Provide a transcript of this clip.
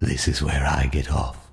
This is where I get off.